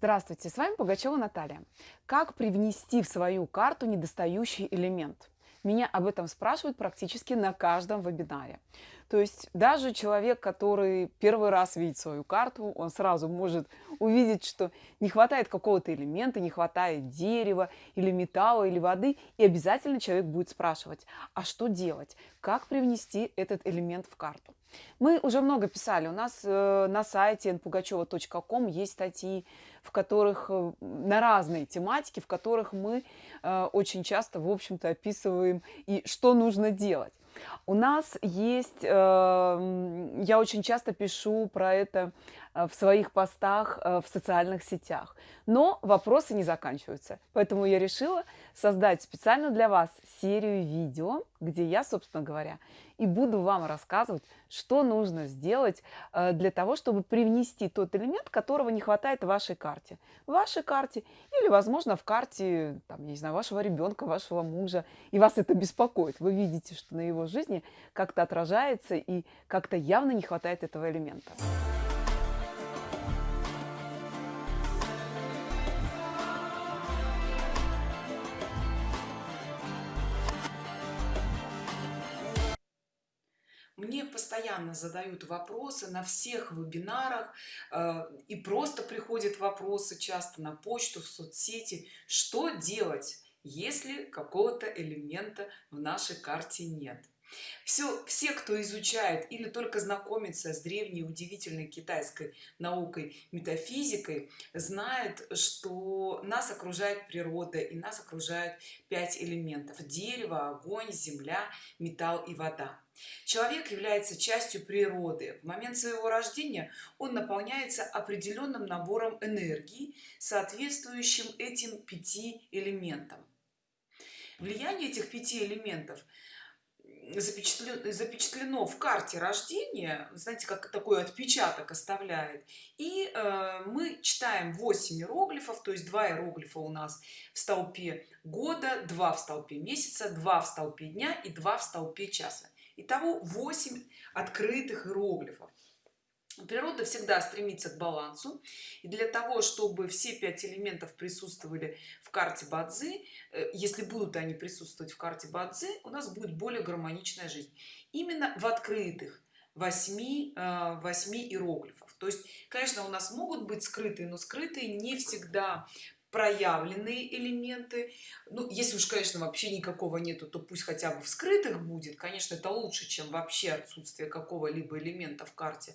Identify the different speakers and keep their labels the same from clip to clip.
Speaker 1: Здравствуйте, с вами Пугачева Наталья. Как привнести в свою карту недостающий элемент? Меня об этом спрашивают практически на каждом вебинаре. То есть даже человек, который первый раз видит свою карту, он сразу может увидеть, что не хватает какого-то элемента, не хватает дерева или металла или воды, и обязательно человек будет спрашивать, а что делать, как привнести этот элемент в карту. Мы уже много писали, у нас э, на сайте npugacheva.com есть статьи, в которых э, на разные тематики, в которых мы э, очень часто, в общем-то, описываем и что нужно делать. У нас есть, я очень часто пишу про это в своих постах э, в социальных сетях. Но вопросы не заканчиваются. Поэтому я решила создать специально для вас серию видео, где я, собственно говоря, и буду вам рассказывать, что нужно сделать э, для того, чтобы привнести тот элемент, которого не хватает в вашей карте. В вашей карте или, возможно, в карте, там, я не знаю, вашего ребенка, вашего мужа, и вас это беспокоит. Вы видите, что на его жизни как-то отражается и как-то явно не хватает этого элемента.
Speaker 2: Постоянно задают вопросы на всех вебинарах э, и просто приходят вопросы часто на почту, в соцсети. Что делать, если какого-то элемента в нашей карте нет? Все, все, кто изучает или только знакомится с древней удивительной китайской наукой метафизикой, знает, что нас окружает природа и нас окружает пять элементов. Дерево, огонь, земля, металл и вода. Человек является частью природы. В момент своего рождения он наполняется определенным набором энергии, соответствующим этим пяти элементам. Влияние этих пяти элементов – запечатлено, в карте рождения знаете как такой отпечаток оставляет. И э, мы читаем 8 иероглифов то есть 2 иероглифа у нас в столпе года 2 в столпе месяца 2 в столпе дня и 2 в столпе часа. Итого 8 открытых иероглифов природа всегда стремится к балансу. И для того чтобы все пять элементов присутствовали в карте бадзи э, если будут они присутствовать в карте бадзи у нас будет более гармоничная жизнь. Именно в открытых 8 8 э, иероглифов то есть конечно у нас могут быть скрытые но скрытые не всегда проявленные элементы. Ну если уж конечно вообще никакого нету то пусть хотя бы в скрытых будет. Конечно это лучше чем вообще отсутствие какого-либо элемента в карте.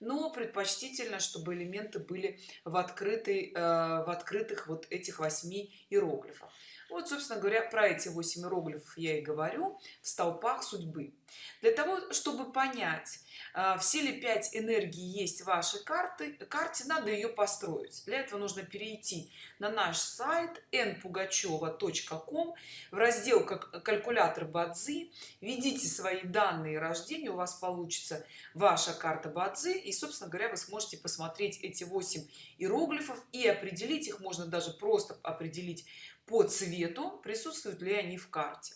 Speaker 2: Но предпочтительно чтобы элементы были в открытой э, в открытых вот этих восьми иероглифах вот собственно говоря про эти 8 иероглифов я и говорю в столпах судьбы. Для того чтобы понять а, все ли 5 энергий есть в вашей карты карте надо ее построить. Для этого нужно перейти на наш сайт npugacheva.com в раздел как калькулятор бадзи введите свои данные рождения у вас получится ваша карта бадзи и собственно говоря вы сможете посмотреть эти 8 иероглифов и определить их. Можно даже просто определить по цвету присутствуют ли они в карте.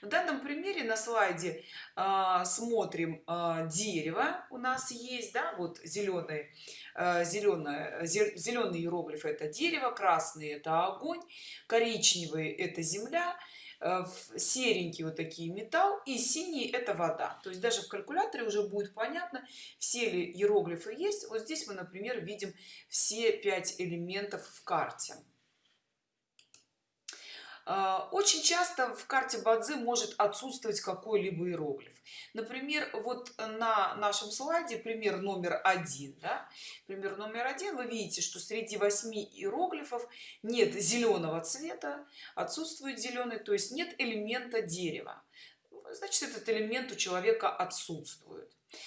Speaker 2: В данном примере на слайде э, смотрим э, дерево у нас есть да вот зеленый э, зеленое зеленый иероглиф это дерево красный это огонь коричневый это земля э, серенький вот такие металл и синий это вода. То есть даже в калькуляторе уже будет понятно все ли иероглифы есть. Вот здесь мы например видим все пять элементов в карте. а, очень часто в карте бадзи может отсутствовать какой-либо иероглиф. Например вот на нашем слайде пример номер один да? пример номер один. Вы видите что среди восьми иероглифов нет зеленого цвета отсутствует зеленый то есть нет элемента дерева. Значит этот элемент у человека отсутствует. а,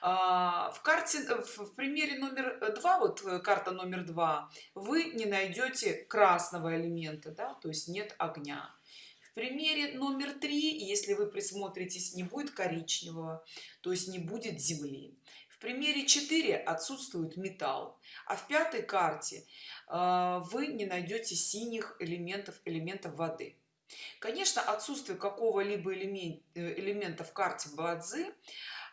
Speaker 2: в карте в примере номер два вот э, карта номер два вы не найдете красного элемента да то есть нет огня. В примере номер три если вы присмотритесь не будет коричневого то есть не будет земли. В примере 4 отсутствует металл. А в пятой карте а, вы не найдете синих элементов элементов воды. Конечно отсутствие какого-либо элемент элемента в карте бадзи а,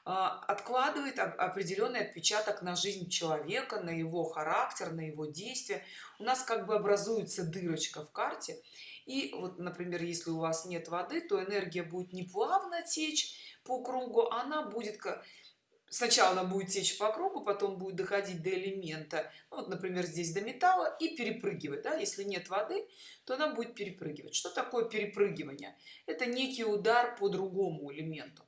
Speaker 2: откладывает определенный отпечаток на жизнь человека на его характер на его действия. У нас как бы образуется дырочка в карте. И вот например если у вас нет воды то энергия будет не плавно течь по кругу она будет сначала она будет течь по кругу потом будет доходить до элемента ну, вот например здесь до металла и перепрыгивать да? если нет воды то она будет перепрыгивать. Что такое перепрыгивание? Это некий удар по другому элементу.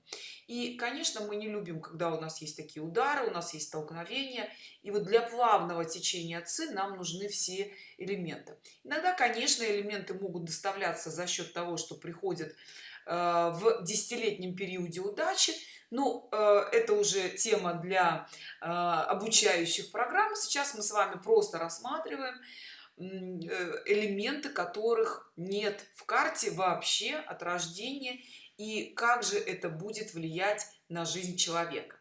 Speaker 2: И конечно мы не любим когда у нас есть такие удары у нас есть столкновения и вот для плавного течения ци нам нужны все элементы. Иногда конечно элементы могут доставляться за счет того что приходят э, в десятилетнем периоде удачи ну э, это уже тема для э, обучающих программ. Сейчас мы с вами просто рассматриваем э, элементы которых нет в карте вообще от рождения и как же это будет влиять на жизнь человека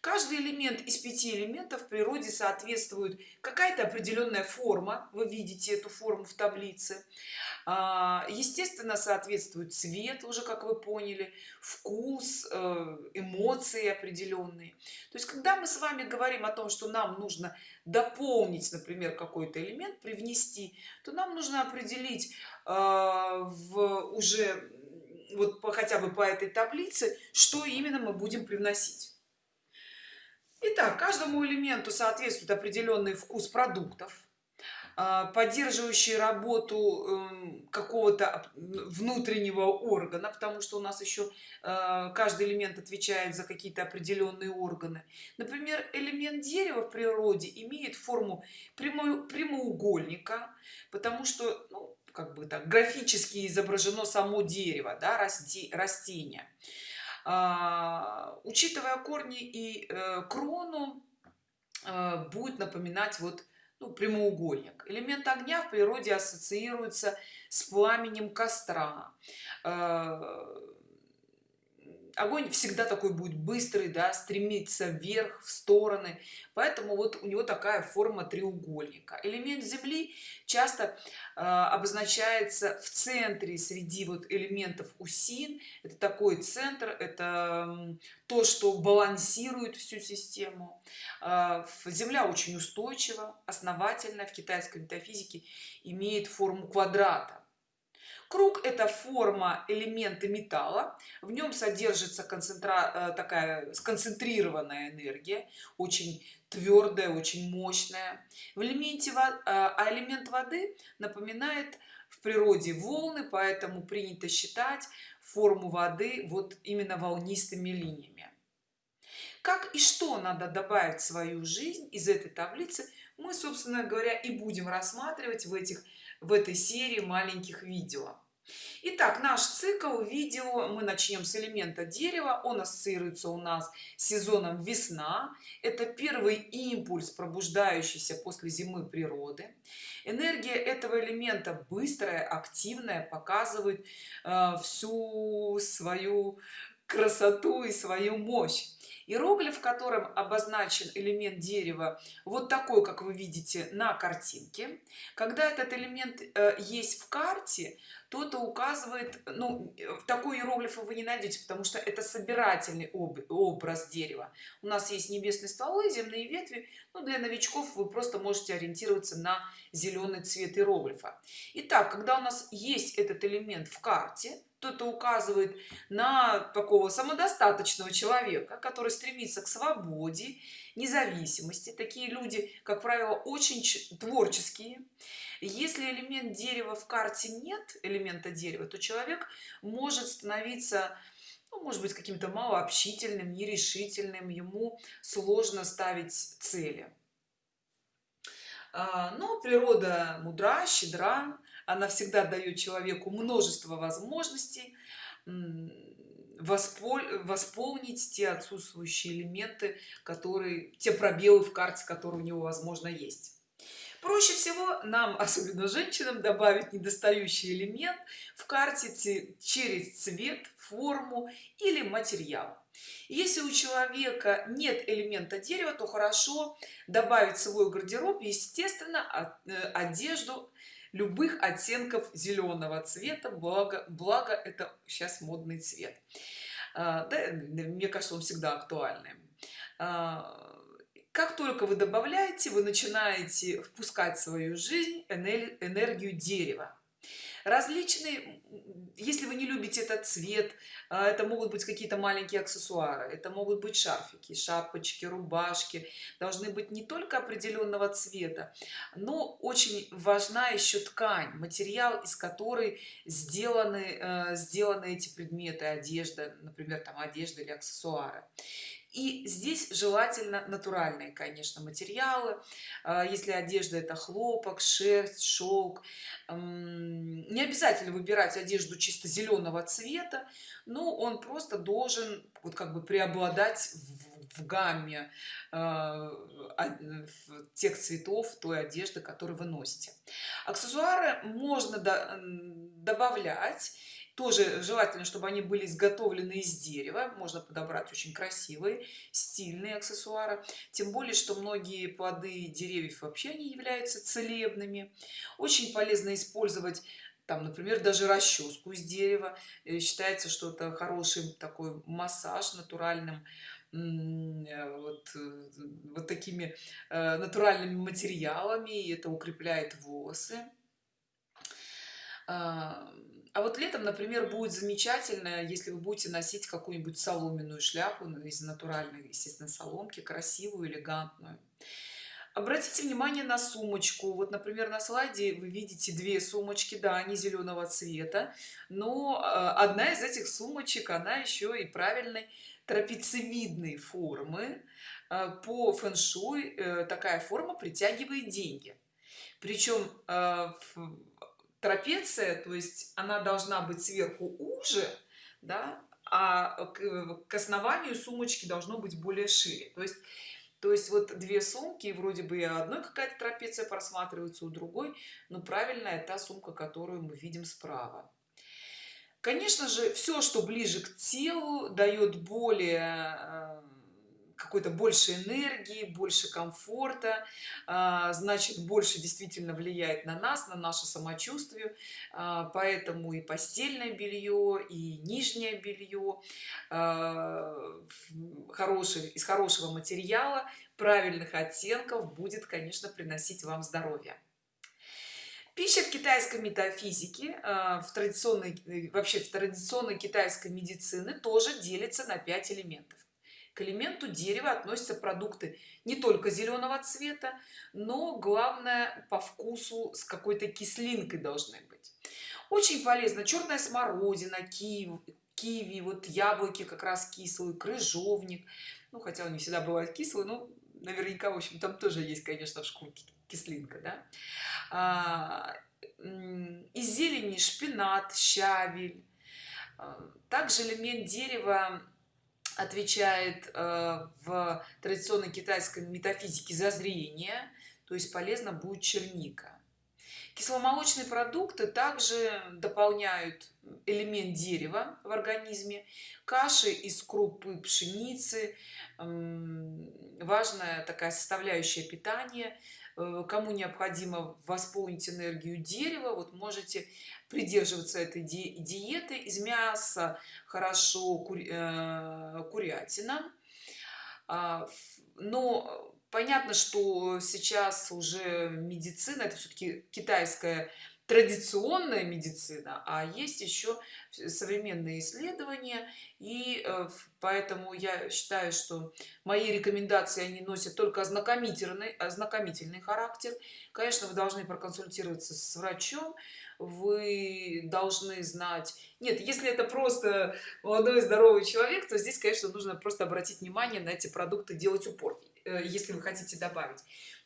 Speaker 2: каждый элемент из пяти элементов в природе соответствует. Какая-то определенная форма вы видите эту форму в таблице. А, естественно соответствует цвет уже как вы поняли вкус э, эмоции определенные. То есть когда мы с вами говорим о том что нам нужно дополнить например какой-то элемент привнести то нам нужно определить э, в уже вот по, хотя бы по этой таблице что именно мы будем привносить Итак, каждому элементу соответствует определенный вкус продуктов, а, поддерживающий работу эм, какого-то внутреннего органа, потому что у нас еще э, каждый элемент отвечает за какие-то определенные органы. Например, элемент дерева в природе имеет форму прямоугольника, потому что, ну, как бы так, графически изображено само дерево, да, расти, растение. А, учитывая корни и э, крону э, будет напоминать вот ну, прямоугольник. Элемент огня в природе ассоциируется с пламенем костра. Э, огонь всегда такой будет быстрый да стремится вверх в стороны. Поэтому вот у него такая форма треугольника. Элемент земли часто э, обозначается в центре среди вот элементов усин. Это такой центр это то что балансирует всю систему. Э, земля очень устойчива основательно. В китайской метафизике имеет форму квадрата круг это форма элемента металла. В нем содержится концентра э, такая сконцентрированная энергия очень твердая очень мощная. В элементе э, а элемент воды напоминает в природе волны поэтому принято считать форму воды вот именно волнистыми линиями. Как и что надо добавить в свою жизнь из этой таблицы мы собственно говоря и будем рассматривать в этих в этой серии маленьких видео. Итак, наш цикл видео мы начнем с элемента дерева он ассоциируется у нас с сезоном весна это первый импульс пробуждающийся после зимы природы. Энергия этого элемента быстрая активная показывает э, всю свою красоту и свою мощь иероглиф в котором обозначен элемент дерева вот такой как вы видите на картинке. Когда этот элемент э, есть в карте то это указывает ну такой иероглиф вы не найдете потому что это собирательный об, образ дерева. У нас есть небесные стволы земные ветви но для новичков вы просто можете ориентироваться на зеленый цвет иероглифа. Итак, когда у нас есть этот элемент в карте то это указывает на такого самодостаточного человека который стремится к свободе независимости. Такие люди как правило очень творческие. Если элемент дерева в карте нет элемента дерева то человек может становиться ну, может быть каким-то малообщительным нерешительным ему сложно ставить цели. А, но природа мудра щедра она всегда дает человеку множество возможностей восполнить те отсутствующие элементы которые те пробелы в карте которые у него возможно есть. Проще всего нам особенно женщинам добавить недостающий элемент в карте через цвет форму или материал. Если у человека нет элемента дерева то хорошо добавить в свой гардероб естественно э, одежду любых оттенков зеленого цвета благо благо это сейчас модный цвет А, да, мне кажется, он всегда актуальный. А, как только вы добавляете, вы начинаете впускать в свою жизнь энергию дерева различные если вы не любите этот цвет а, это могут быть какие-то маленькие аксессуары это могут быть шарфики шапочки рубашки должны быть не только определенного цвета но очень важна еще ткань материал из которой сделаны э, сделаны эти предметы одежда например там одежда или аксессуары и здесь желательно натуральные конечно материалы. А, если одежда это хлопок шерсть шелк не обязательно выбирать одежду чисто зеленого цвета но он просто должен вот как бы преобладать в, в гамме э, тех цветов той одежды которую вы носите. Аксессуары можно до, добавлять тоже желательно чтобы они были изготовлены из дерева. Можно подобрать очень красивые стильные аксессуары. Тем более что многие плоды деревьев вообще не являются целебными. Очень полезно использовать там например даже расческу из дерева. Э, считается что это хороший такой массаж натуральным э, вот, э, вот такими натуральными материалами. И это укрепляет волосы а вот летом например будет замечательно если вы будете носить какую-нибудь соломенную шляпу ну, из натуральной естественно соломки красивую элегантную. Обратите внимание на сумочку. Вот например на слайде вы видите две сумочки да они зеленого цвета но а, одна из этих сумочек она еще и правильной трапециевидной формы. А, по фэн-шуй э, такая форма притягивает деньги. Причем а, трапеция то есть она должна быть сверху уже да а к, к основанию сумочки должно быть более шире. То есть то есть вот две сумки вроде бы одной какая-то трапеция просматривается у другой но правильная та сумка которую мы видим справа. Конечно же все что ближе к телу дает более э, какой-то больше энергии больше комфорта а, значит больше действительно влияет на нас на наше самочувствие. А, поэтому и постельное белье и нижнее белье а, хороший из хорошего материала правильных оттенков будет конечно приносить вам здоровье. Пища в китайской метафизике в традиционной вообще в традиционной китайской медицины тоже делится на 5 элементов к элементу дерева относятся продукты не только зеленого цвета но главное по вкусу с какой-то кислинкой должны быть. Очень полезно черная смородина киви киви вот яблоки как раз кислый крыжовник. Ну хотя он не всегда бывает кислый но наверняка в общем там тоже есть конечно в шкурке кислинка да? а, из зелени шпинат щавель. А, также элемент дерева отвечает э, в традиционной китайской метафизике за зрение то есть полезно будет черника. Кисломолочные продукты также дополняют элемент дерева в организме. Каши из крупы пшеницы важная такая составляющая питания кому необходимо восполнить энергию дерева вот можете придерживаться этой ди диеты из мяса хорошо кури э, курятина. А, но понятно что сейчас уже медицина это все-таки китайская традиционная медицина а есть еще современные исследования. И э, поэтому я считаю что мои рекомендации они носят только ознакомительный ознакомительный характер. Конечно вы должны проконсультироваться с врачом вы должны знать. Нет если это просто молодой здоровый человек то здесь конечно нужно просто обратить внимание на эти продукты делать упор э, если вы хотите добавить.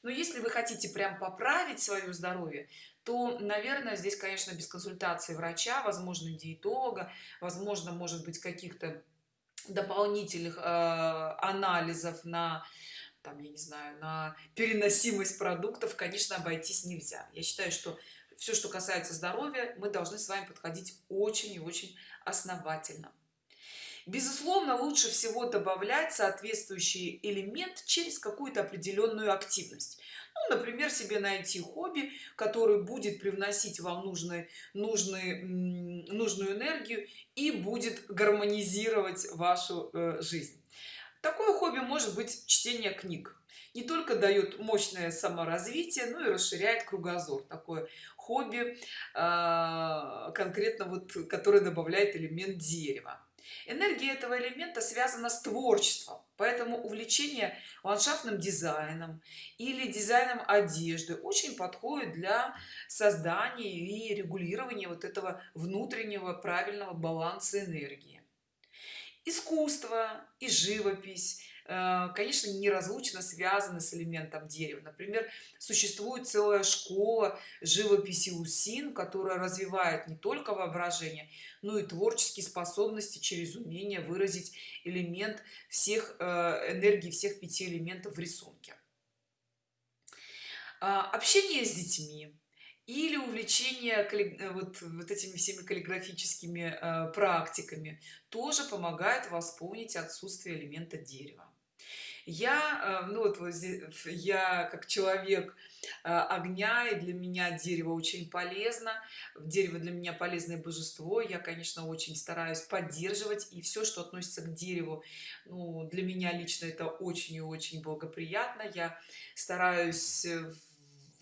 Speaker 2: Но если вы хотите прям поправить свое здоровье то наверное здесь конечно без консультации врача возможно диетолога возможно может быть каких-то дополнительных э, анализов на там я не знаю на переносимость продуктов конечно обойтись нельзя. Я считаю что все что касается здоровья мы должны с вами подходить очень и очень основательно безусловно лучше всего добавлять соответствующий элемент через какую-то определенную активность. Ну, например себе найти хобби который будет привносить вам нужные нужные нужную энергию и будет гармонизировать вашу э, жизнь. Такое хобби может быть чтение книг. Не только дает мощное саморазвитие но и расширяет кругозор. Такое хобби а, конкретно вот который добавляет элемент дерева энергия этого элемента связана с творчеством поэтому увлечение ландшафтным дизайном или дизайном одежды очень подходит для создания и регулирования вот этого внутреннего правильного баланса энергии. Искусство и живопись конечно неразлучно связаны с элементом дерева. Например существует целая школа живописи усин которая развивает не только воображение но и творческие способности через умение выразить элемент всех э, энергии всех пяти элементов в рисунке. А, общение с детьми или увлечение э, вот, вот этими всеми каллиграфическими э, практиками тоже помогает восполнить отсутствие элемента дерева я э, ну вот я как человек э, огня и для меня дерево очень полезно. Дерево для меня полезное божество. Я конечно очень стараюсь поддерживать и все что относится к дереву ну для меня лично это очень и очень благоприятно. Я стараюсь э,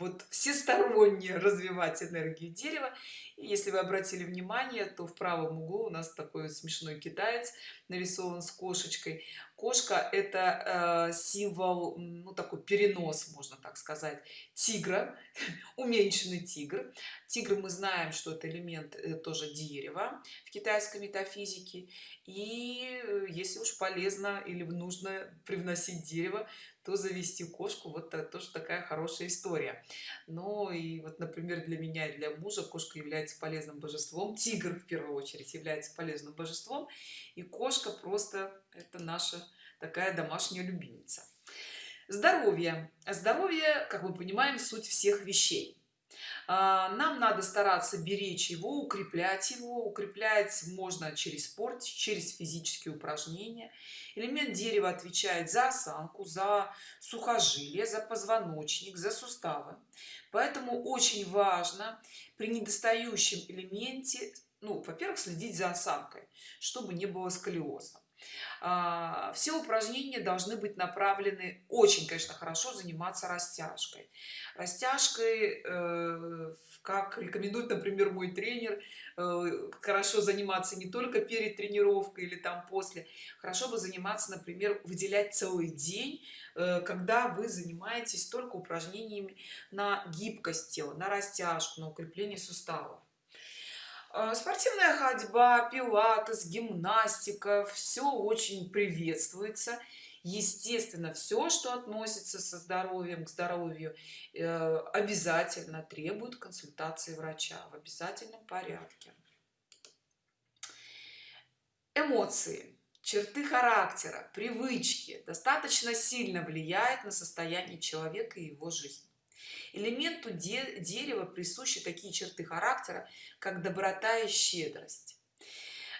Speaker 2: вот всесторонне развивать энергию дерева. И если вы обратили внимание то в правом углу у нас такой смешной китаец нарисован с кошечкой. Кошка это э, символ ну такой перенос можно так сказать тигра уменьшенный тигр. Тигр мы знаем что это элемент э, тоже дерева в китайской метафизике. И э, если уж полезно или нужно привносить дерево то завести кошку вот это тоже такая хорошая история. Ну и вот например для меня и для мужа кошка является полезным божеством тигр в первую очередь является полезным божеством и кошка просто это наша такая домашняя любимица. Здоровье. Здоровье как мы понимаем суть всех вещей нам надо стараться беречь его укреплять его. Укреплять можно через спорт через физические упражнения. Элемент дерева отвечает за осанку за сухожилие за позвоночник за суставы. Поэтому очень важно при недостающем элементе ну во-первых следить за осанкой чтобы не было сколиоза. а, все упражнения должны быть направлены очень конечно хорошо заниматься растяжкой. Растяжкой э, как рекомендует например мой тренер э, хорошо заниматься не только перед тренировкой или там после хорошо бы заниматься например выделять целый день э, когда вы занимаетесь только упражнениями на гибкость тела на растяжку на укрепление суставов. а, спортивная ходьба пилатес гимнастика все очень приветствуется. Естественно все что относится со здоровьем к здоровью э, обязательно требует консультации врача в обязательном порядке. Эмоции. Черты характера привычки. Достаточно сильно влияет на состояние человека и его жизнь элементу де дерева присущи такие черты характера как доброта и щедрость.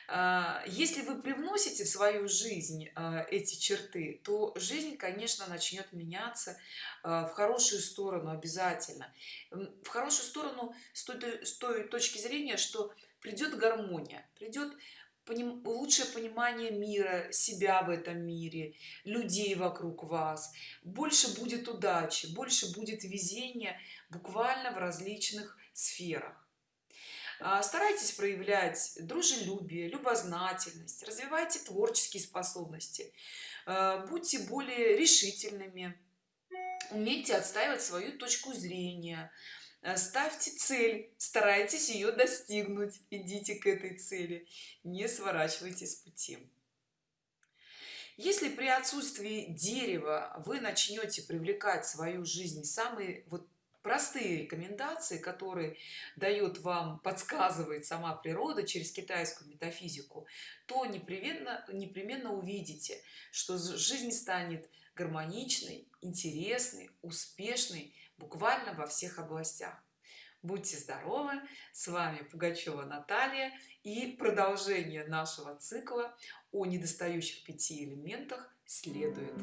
Speaker 2: А, если вы привносите в свою жизнь а, эти черты то жизнь конечно начнет меняться а, в хорошую сторону обязательно. В хорошую сторону с той, с той точки зрения что придет гармония придет поним, лучшее понимание мира себя в этом мире людей вокруг вас. Больше будет удачи больше будет везения буквально в различных сферах. А, старайтесь проявлять дружелюбие любознательность развивайте творческие способности. А, будьте более решительными умейте отстаивать свою точку зрения ставьте цель старайтесь ее достигнуть идите к этой цели не сворачивайте с пути. Если при отсутствии дерева вы начнете привлекать в свою жизнь самые вот простые рекомендации которые дает вам подсказывает сама природа через китайскую метафизику то непременно непременно увидите что жизнь станет гармоничной интересной успешной буквально во всех областях. Будьте здоровы! С вами пугачева наталья и продолжение нашего цикла о недостающих пяти элементах следует